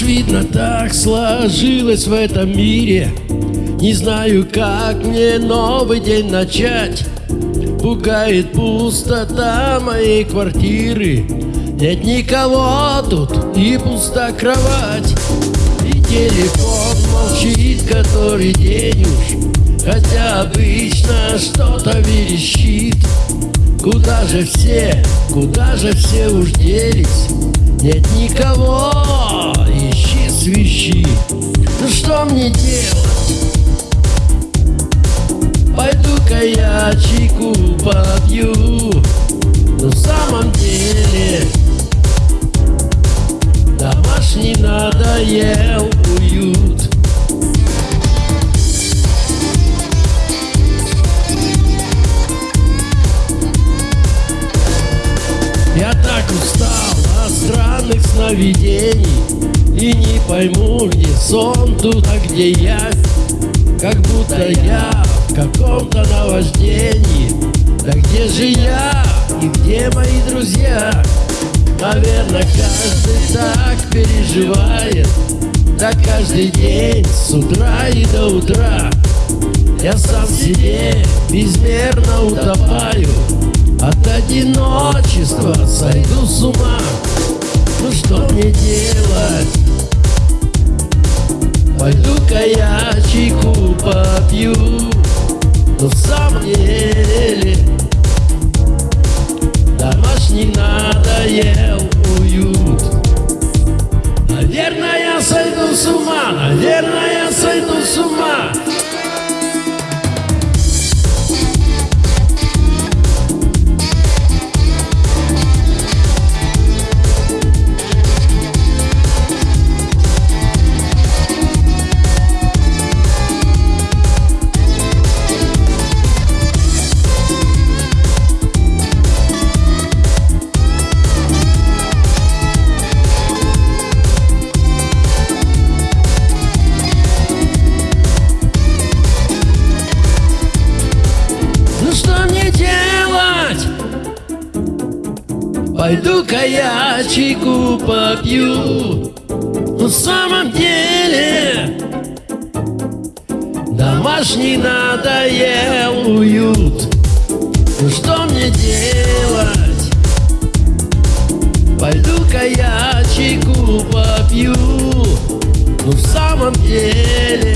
Видно, так сложилось в этом мире. Не знаю, как мне новый день начать. Пугает пустота моей квартиры. Нет никого тут и пуста кровать. И телефон молчит который день уж. Хотя обычно что-то верещит Куда же все, куда же все уж делись? Нет никого, ищи свищи. Ну что мне делать? Пойду-ка я чайку попью. В самом деле устал от странных сновидений. И не пойму, где сон тут, а где я. Как будто я в каком-то наваждении. Да где же я и где мои друзья? Наверное, каждый так переживает. Да каждый день с утра и до утра. Я сам себе безмерно утопаю Одиночества сойду с ума Ну что мне делать? Пойду-ка я чайку попью Но в самом Пойду-ка я чайку попью. В самом деле Домашний надоел. Уют Ну что мне делать? Пойду-ка я чайку попью. Ну в самом деле